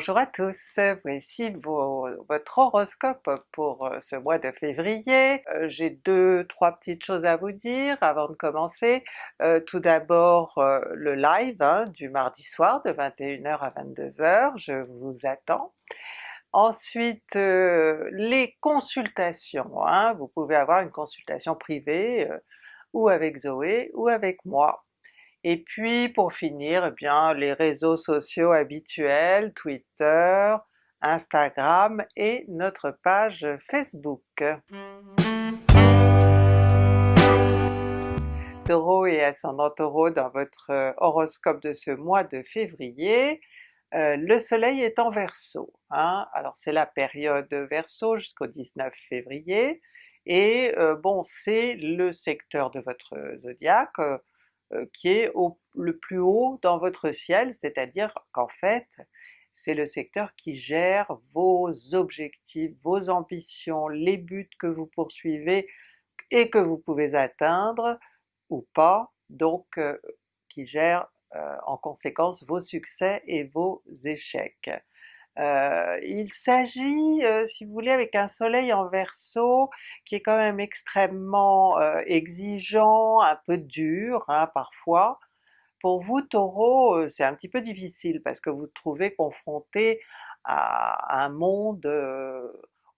Bonjour à tous, voici votre horoscope pour euh, ce mois de février. Euh, j'ai deux, trois petites choses à vous dire avant de commencer. Euh, tout d'abord le live hein, du mardi soir de 21h à 22h, je vous attends. Ensuite les consultations, hein. vous pouvez avoir une consultation privée ou avec Zoé ou avec moi. Et puis pour finir, eh bien les réseaux sociaux habituels, Twitter, Instagram et notre page Facebook. Taureau et ascendant Taureau dans votre euh, horoscope de ce mois de février, euh, le soleil est en Verseau. Hein? Alors c'est la période Verseau jusqu'au 19 février, et euh, bon c'est le secteur de votre zodiaque, qui est au, le plus haut dans votre ciel, c'est-à-dire qu'en fait c'est le secteur qui gère vos objectifs, vos ambitions, les buts que vous poursuivez et que vous pouvez atteindre ou pas, donc euh, qui gère euh, en conséquence vos succès et vos échecs. Euh, il s'agit, euh, si vous voulez, avec un soleil en Verseau qui est quand même extrêmement euh, exigeant, un peu dur hein, parfois. Pour vous Taureau, c'est un petit peu difficile parce que vous vous trouvez confronté à un monde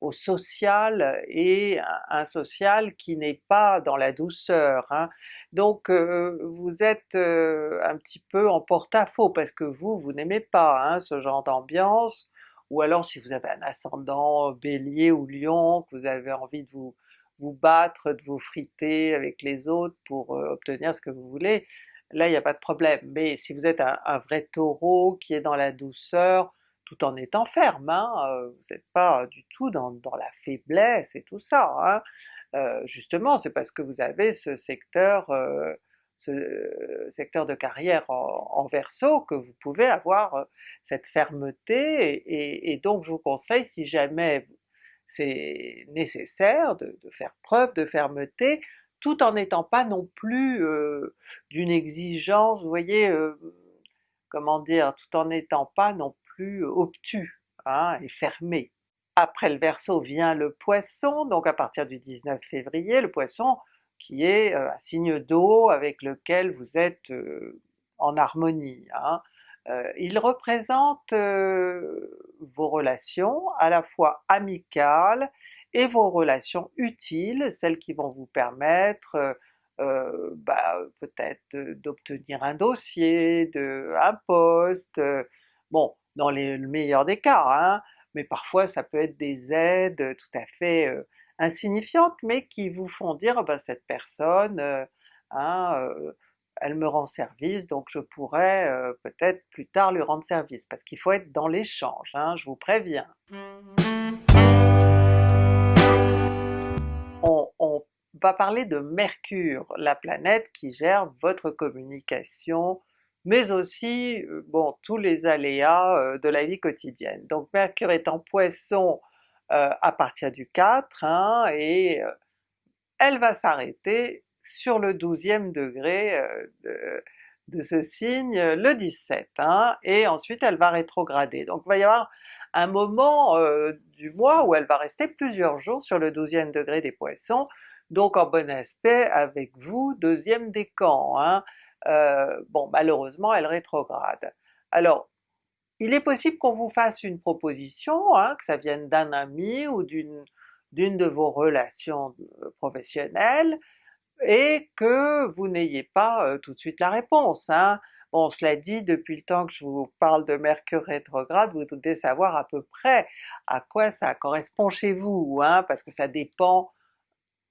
au social et un social qui n'est pas dans la douceur. Hein. Donc vous êtes un petit peu en porte-à-faux parce que vous, vous n'aimez pas hein, ce genre d'ambiance, ou alors si vous avez un ascendant Bélier ou Lion, que vous avez envie de vous, battre, de vous friter avec les autres pour obtenir ce que vous voulez, là il n'y a pas de problème. Mais si vous êtes un vrai Taureau qui est dans la douceur, tout en étant ferme, hein, vous n'êtes pas du tout dans, la faiblesse et tout ça. Hein. justement c'est parce que vous avez ce secteur secteur de carrière en, Verseau que vous pouvez avoir cette fermeté, et, donc je vous conseille si jamais c'est nécessaire de, faire preuve de fermeté, tout en n'étant pas non plus d'une exigence, vous voyez, comment dire, tout en n'étant pas non plus obtus hein, et fermé. Après le Verseau vient le Poisson, donc à partir du 19 février, le Poisson qui est euh, un signe d'eau avec lequel vous êtes euh, en harmonie. Hein. Euh, il représente vos relations à la fois amicales et vos relations utiles, celles qui vont vous permettre bah, peut-être d'obtenir un dossier, de, un poste, dans les, le meilleur des cas, hein, mais parfois ça peut être des aides tout à fait euh, insignifiantes, mais qui vous font dire ah ben, cette personne, euh, hein, euh, elle me rend service, donc je pourrais peut-être plus tard lui rendre service, parce qu'il faut être dans l'échange, hein, je vous préviens. On, on va parler de Mercure, la planète qui gère votre communication, mais aussi bon tous les aléas de la vie quotidienne. Donc Mercure est en Poisson à partir du 4, hein, et elle va s'arrêter sur le 12e degré de, ce signe le 17, hein, et ensuite elle va rétrograder. Donc il va y avoir un moment du mois où elle va rester plusieurs jours sur le 12e degré des Poissons, donc en bon aspect avec vous, deuxième décan. Hein. Euh, bon malheureusement elle rétrograde. Alors il est possible qu'on vous fasse une proposition, hein, que ça vienne d'un ami ou d'une de vos relations euh, professionnelles, et que vous n'ayez pas euh, tout de suite la réponse. Hein. Bon cela dit, depuis le temps que je vous parle de Mercure rétrograde, vous devez savoir à peu près à quoi ça correspond chez vous, hein, parce que ça dépend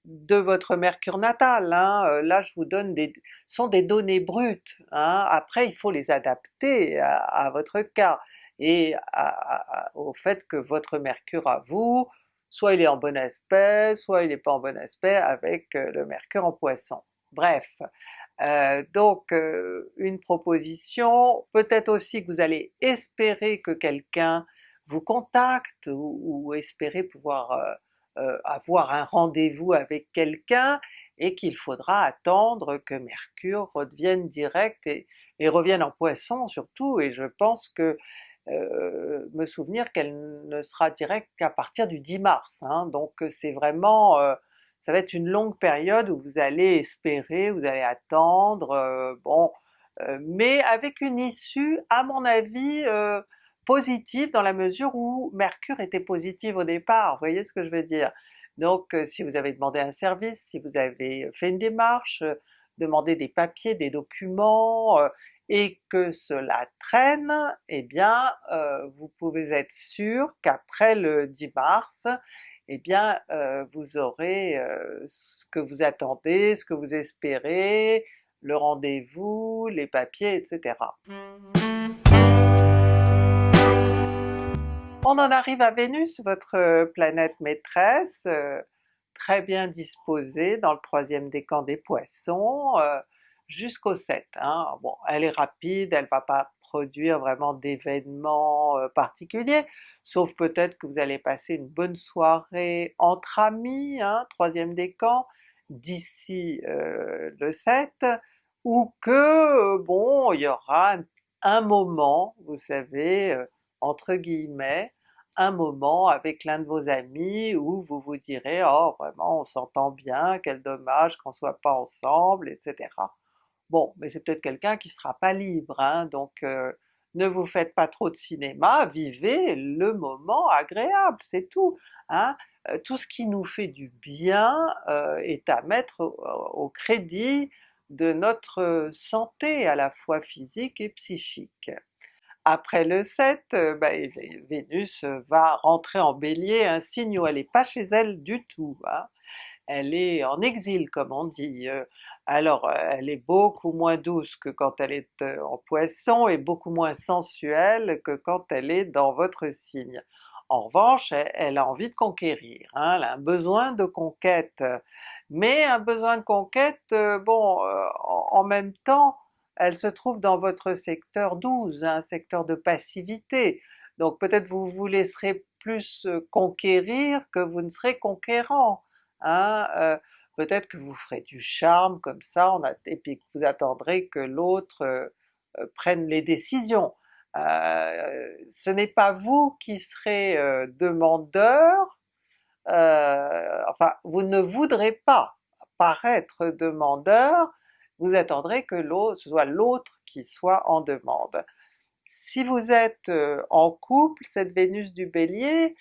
de votre mercure natal, hein. Euh, là je vous donne des... sont des données brutes, hein. après il faut les adapter à, votre cas, et au fait que votre mercure à vous, soit il est en bon aspect, soit il n'est pas en bon aspect avec euh, le mercure en poisson. Bref, euh, donc une proposition, peut-être aussi que vous allez espérer que quelqu'un vous contacte, ou, espérer pouvoir avoir un rendez-vous avec quelqu'un et qu'il faudra attendre que Mercure redevienne direct et, revienne en Poisson surtout, et je pense que me souvenir qu'elle ne sera directe qu'à partir du 10 mars, hein, donc c'est vraiment, ça va être une longue période où vous allez espérer, vous allez attendre, bon, mais avec une issue à mon avis positive dans la mesure où Mercure était positive au départ, vous voyez ce que je veux dire? Donc si vous avez demandé un service, si vous avez fait une démarche, demandé des papiers, des documents, et que cela traîne, eh bien vous pouvez être sûr qu'après le 10 mars, eh bien vous aurez ce que vous attendez, ce que vous espérez, le rendez-vous, les papiers, etc. On en arrive à Vénus, votre planète maîtresse, très bien disposée dans le troisième décan des Poissons, jusqu'au 7. Hein. Bon, elle est rapide, elle va pas produire vraiment d'événements particuliers, sauf peut-être que vous allez passer une bonne soirée entre amis, hein, troisième décan, d'ici le 7, ou que bon, il y aura un moment, vous savez, entre guillemets, un moment avec l'un de vos amis où vous vous direz « oh vraiment on s'entend bien, quel dommage qu'on soit pas ensemble, etc. » Bon, mais c'est peut-être quelqu'un qui sera pas libre, hein, donc euh, ne vous faites pas trop de cinéma, vivez le moment agréable, c'est tout. Hein? Euh, tout ce qui nous fait du bien euh, est à mettre au, crédit de notre santé à la fois physique et psychique. Après le 7, euh, bah, Vénus va rentrer en Bélier, un signe où elle n'est pas chez elle du tout, hein. elle est en exil comme on dit. Euh. Alors elle est beaucoup moins douce que quand elle est euh, en Poisson et beaucoup moins sensuelle que quand elle est dans votre signe. En revanche, elle, a envie de conquérir, hein, elle a un besoin de conquête, mais un besoin de conquête, bon, en même temps, elle se trouve dans votre secteur 12, un secteur de passivité, donc peut-être vous vous laisserez plus conquérir que vous ne serez conquérant, hein? peut-être que vous ferez du charme comme ça, et puis que vous attendrez que l'autre prenne les décisions. ce n'est pas vous qui serez demandeur, enfin vous ne voudrez pas paraître demandeur, vous attendrez que ce soit l'autre qui soit en demande. Si vous êtes en couple, cette Vénus du Bélier,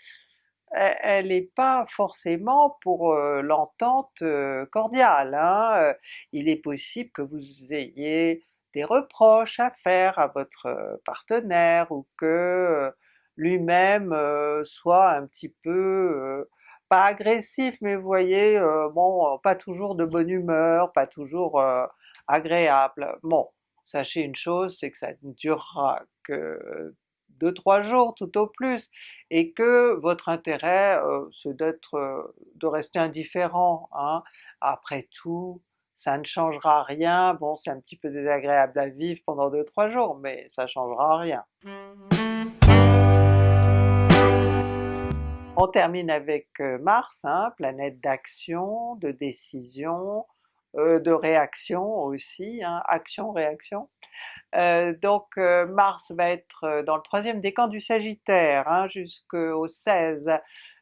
e-, elle n'est pas forcément pour l'entente cordiale. Hein. Il est possible que vous ayez des reproches à faire à votre partenaire ou que lui-même soit un petit peu pas agressif, mais vous voyez, bon, pas toujours de bonne humeur, pas toujours agréable. Bon, sachez une chose, c'est que ça ne durera que 2-3 jours tout au plus, et que votre intérêt c'est d'être, de rester indifférent. Hein. Après tout, ça ne changera rien, bon c'est un petit peu désagréable à vivre pendant 2-3 jours, mais ça changera rien. On termine avec Mars, hein, planète d'action, de décision, de réaction aussi, hein, action-réaction. donc Mars va être dans le troisième décan du Sagittaire hein, jusqu'au 16.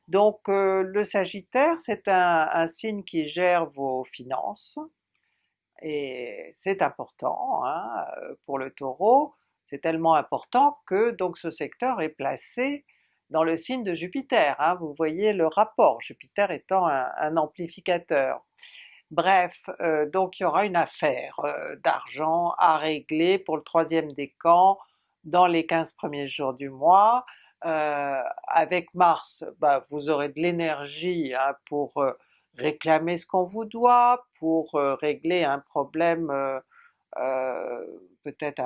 Donc le Sagittaire c'est un, signe qui gère vos finances, et c'est important hein, pour le Taureau, c'est tellement important que donc ce secteur est placé dans le signe de Jupiter, hein, vous voyez le rapport, Jupiter étant un, amplificateur. Bref, euh, donc il y aura une affaire euh, d'argent à régler pour le troisième décan dans les 15 premiers jours du mois. Euh, avec Mars, bah, vous aurez de l'énergie hein, pour réclamer ce qu'on vous doit, pour régler un problème peut-être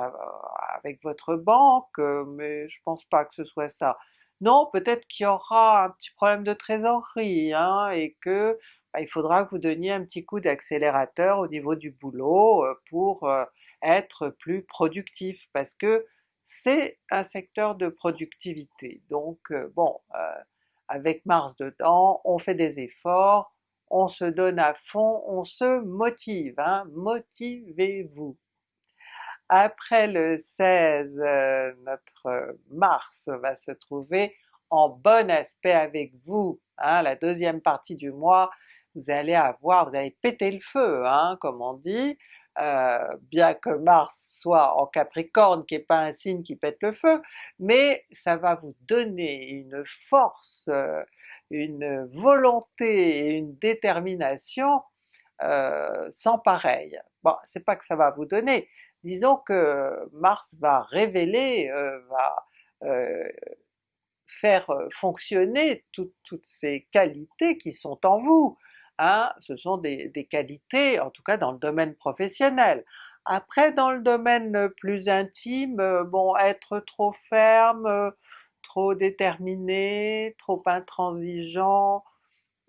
avec votre banque, mais je pense pas que ce soit ça. Non, peut-être qu'il y aura un petit problème de trésorerie, hein, et que bah, il faudra que vous donniez un petit coup d'accélérateur au niveau du boulot pour être plus productif, parce que c'est un secteur de productivité. Donc bon, avec Mars dedans, on fait des efforts, on se donne à fond, on se motive, hein, motivez-vous! Après le 16, euh, notre Mars va se trouver en bon aspect avec vous, hein, la deuxième partie du mois, vous allez avoir, vous allez péter le feu, hein, comme on dit, euh, bien que Mars soit en Capricorne, qui n'est pas un signe qui pète le feu, mais ça va vous donner une force, euh, une volonté et une détermination euh, sans pareil. Bon, c'est pas que ça va vous donner, disons que Mars va révéler, va faire fonctionner toutes ces qualités qui sont en vous, hein, ce sont des, qualités, en tout cas dans le domaine professionnel. Après dans le domaine plus intime, euh, bon être trop ferme, euh, trop déterminé, trop intransigeant,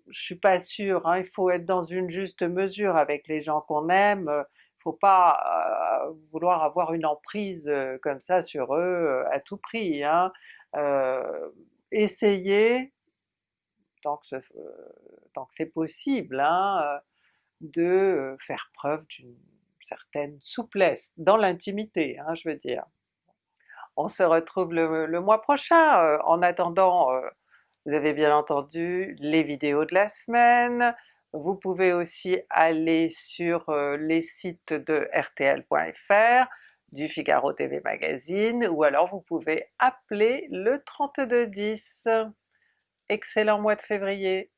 je suis pas sûre, hein, il faut être dans une juste mesure avec les gens qu'on aime, il faut pas euh, vouloir avoir une emprise comme ça sur eux à tout prix. Hein. essayez tant que c'est possible, hein, euh, de euh, faire preuve d'une certaine souplesse, dans l'intimité hein, je veux dire. On se retrouve le, mois prochain, euh, en attendant vous avez bien entendu les vidéos de la semaine, vous pouvez aussi aller sur les sites de rtl.fr, du Figaro TV Magazine, ou alors vous pouvez appeler le 3210. Excellent mois de février!